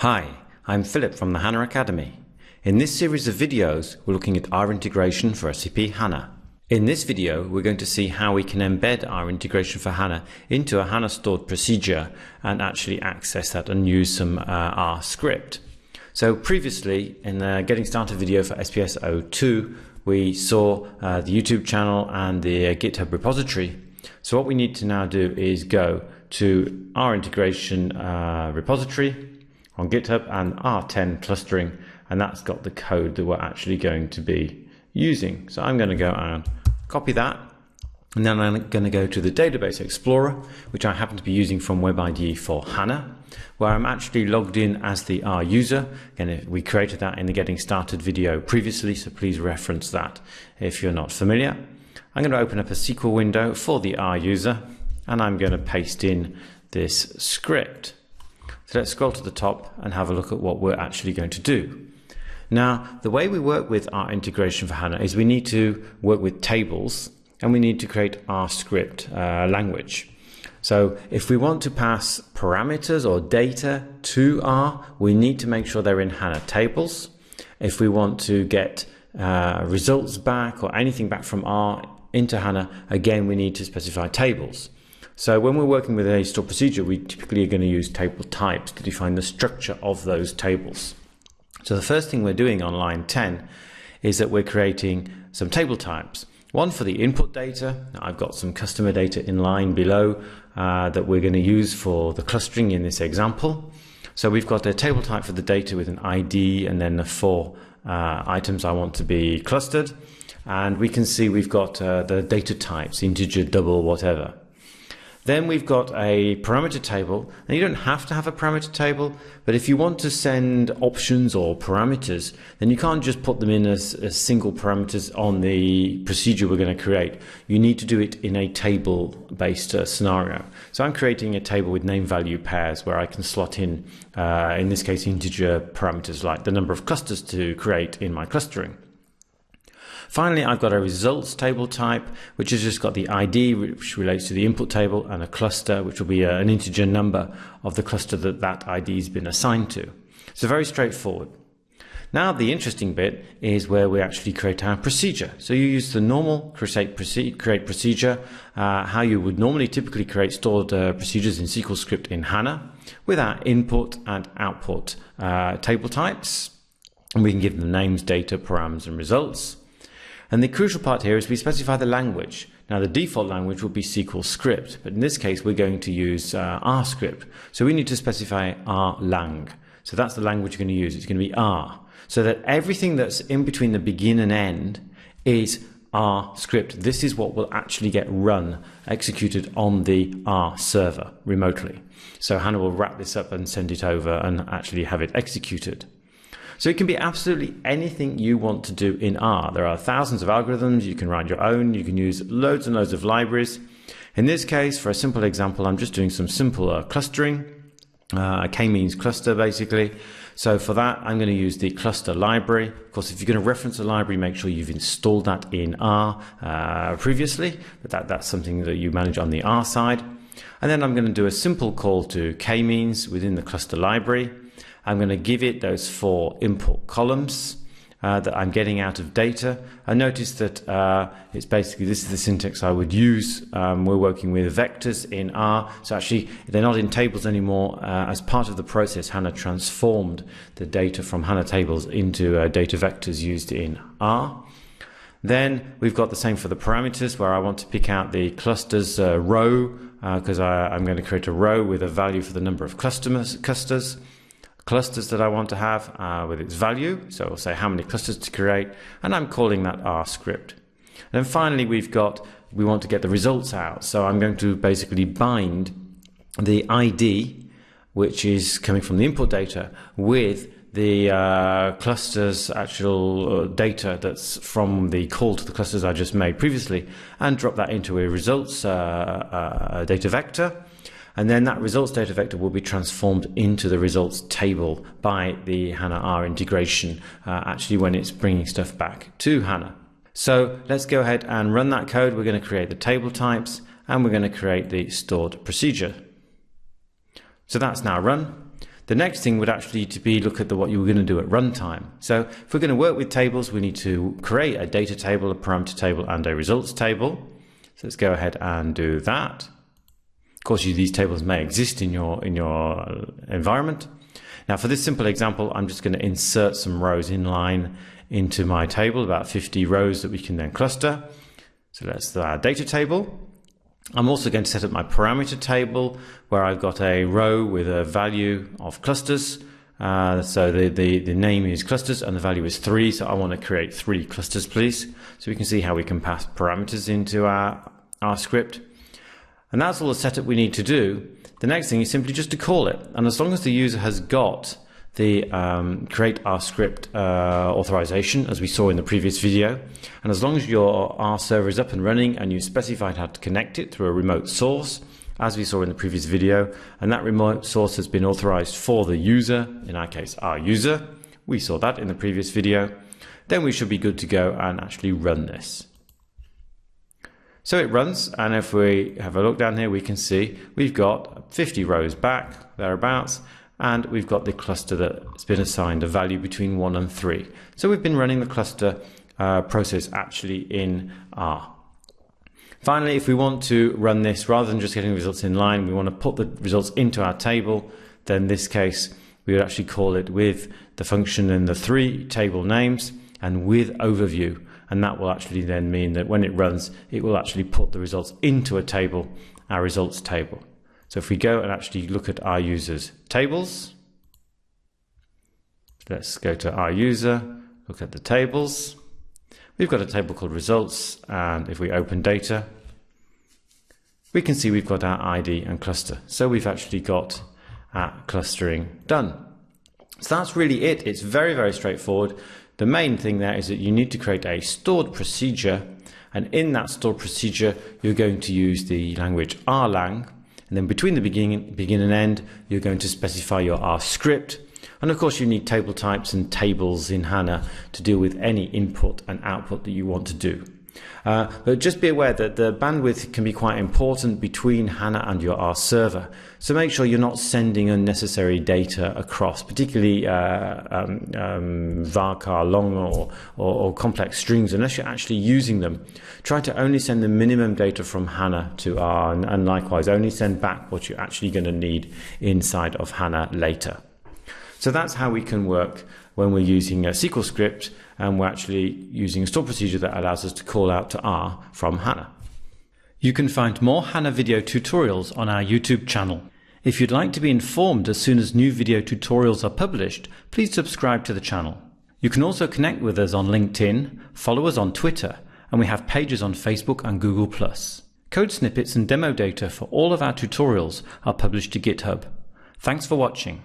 Hi, I'm Philip from the HANA Academy. In this series of videos, we're looking at R integration for SAP HANA. In this video, we're going to see how we can embed R integration for HANA into a HANA stored procedure and actually access that and use some uh, R script. So previously, in the Getting Started video for SPS 02, we saw uh, the YouTube channel and the uh, GitHub repository. So what we need to now do is go to R integration uh, repository on GitHub and R10 clustering, and that's got the code that we're actually going to be using. So I'm going to go and copy that, and then I'm going to go to the Database Explorer, which I happen to be using from WebIDE for HANA, where I'm actually logged in as the R user. Again, we created that in the Getting Started video previously, so please reference that if you're not familiar. I'm going to open up a SQL window for the R user, and I'm going to paste in this script. So let's scroll to the top and have a look at what we're actually going to do. Now, the way we work with R integration for HANA is we need to work with tables and we need to create our script uh, language. So if we want to pass parameters or data to R, we need to make sure they're in HANA tables. If we want to get uh, results back or anything back from R into HANA, again, we need to specify tables. So when we're working with a stored procedure, we typically are going to use table types to define the structure of those tables. So the first thing we're doing on line 10 is that we're creating some table types. One for the input data. I've got some customer data in line below uh, that we're going to use for the clustering in this example. So we've got a table type for the data with an ID and then the four uh, items I want to be clustered. And we can see we've got uh, the data types, integer, double, whatever. Then we've got a parameter table. and you don't have to have a parameter table, but if you want to send options or parameters, then you can't just put them in as, as single parameters on the procedure we're going to create. You need to do it in a table-based uh, scenario. So I'm creating a table with name-value pairs where I can slot in, uh, in this case, integer parameters like the number of clusters to create in my clustering. Finally, I've got a results table type, which has just got the ID, which relates to the input table, and a cluster, which will be uh, an integer number of the cluster that that ID has been assigned to. So very straightforward. Now the interesting bit is where we actually create our procedure. So you use the normal create, procedure, uh, how you would normally typically create stored uh, procedures in SQL script in HANA with our input and output uh, table types. And we can give them names, data, params, and results. And the crucial part here is we specify the language. Now the default language will be SQL script, but in this case we're going to use uh, R script. So we need to specify R lang. So that's the language you're going to use. It's going to be R. So that everything that's in between the begin and end is R script. This is what will actually get run, executed on the R server remotely. So HANA will wrap this up and send it over and actually have it executed. So it can be absolutely anything you want to do in R. There are thousands of algorithms. You can write your own. You can use loads and loads of libraries. In this case, for a simple example, I'm just doing some simple uh, clustering. Uh, k-means cluster basically. So for that, I'm going to use the cluster library. Of course, if you're going to reference a library, make sure you've installed that in R uh, previously, but that, that's something that you manage on the R side. And then I'm going to do a simple call to k-means within the cluster library. I'm going to give it those four input columns uh, that I'm getting out of data. I notice that uh, it's basically this is the syntax I would use. Um, we're working with vectors in R, so actually they're not in tables anymore. Uh, as part of the process, HANA transformed the data from HANA tables into uh, data vectors used in R. Then we've got the same for the parameters where I want to pick out the clusters uh, row because uh, I'm going to create a row with a value for the number of customers, clusters clusters that I want to have uh, with its value. So I'll say how many clusters to create, and I'm calling that R script. And then finally, we've got, we want to get the results out. So I'm going to basically bind the ID, which is coming from the input data, with the uh, clusters actual uh, data that's from the call to the clusters I just made previously and drop that into a results uh, uh data vector and then that results data vector will be transformed into the results table by the HANA R integration, uh, actually when it's bringing stuff back to HANA. So let's go ahead and run that code. We're going to create the table types and we're going to create the stored procedure. So that's now run. the next thing would actually to be look at the, what you were going to do at runtime. So if we're going to work with tables, we need to create a data table, a parameter table, and a results table. So let's go ahead and do that. Of course, you, these tables may exist in your in your environment. Now, for this simple example, I'm just going to insert some rows in line into my table, about 50 rows that we can then cluster. So that's our data table. I'm also going to set up my parameter table where I've got a row with a value of clusters. Uh, so the, the, the name is clusters and the value is three. So I want to create three clusters, please. So we can see how we can pass parameters into our, our script. And that's all the setup we need to do. The next thing is simply just to call it. And as long as the user has got the um, create R script uh, authorization as we saw in the previous video. And as long as your R server is up and running and you specified how to connect it through a remote source, as we saw in the previous video, and that remote source has been authorized for the user, in our case, our user, we saw that in the previous video, then we should be good to go and actually run this. So it runs, and if we have a look down here, we can see we've got 50 rows back, thereabouts, and we've got the cluster that's been assigned a value between 1 and 3. So we've been running the cluster uh, process actually in R. Finally, if we want to run this rather than just getting results in line, we want to put the results into our table, then in this case we would actually call it with the function in the three table names and with overview. And that will actually then mean that when it runs, it will actually put the results into a table, our results table. So if we go and actually look at our users tables, let's go to our user, look at the tables. We've got a table called results, and if we open data, we can see we've got our ID and cluster. So we've actually got our clustering done. So that's really it. It's very, very straightforward. The main thing there is that you need to create a stored procedure, and in that stored procedure, you're going to use the language rlang, and then between the beginning, begin and end, you're going to specify your R script. And of course, you need table types and tables in HANA to deal with any input and output that you want to do. Uh, but just be aware that the bandwidth can be quite important between HANA and your R server. So make sure you're not sending unnecessary data across, particularly uh, um, um, varchar long or, or, or, complex strings, unless you're actually using them. Try to only send the minimum data from HANA to R, and, and likewise, only send back what you're actually going to need inside of HANA later. So that's how we can work when we're using a SQL script and we're actually using a store procedure that allows us to call out to R from HANA. You can find more HANA video tutorials on our YouTube channel. If you'd like to be informed as soon as new video tutorials are published, please subscribe to the channel. You can also connect with us on LinkedIn, follow us on Twitter, and we have pages on Facebook and Google+. Code snippets and demo data for all of our tutorials are published to GitHub. Thanks for watching.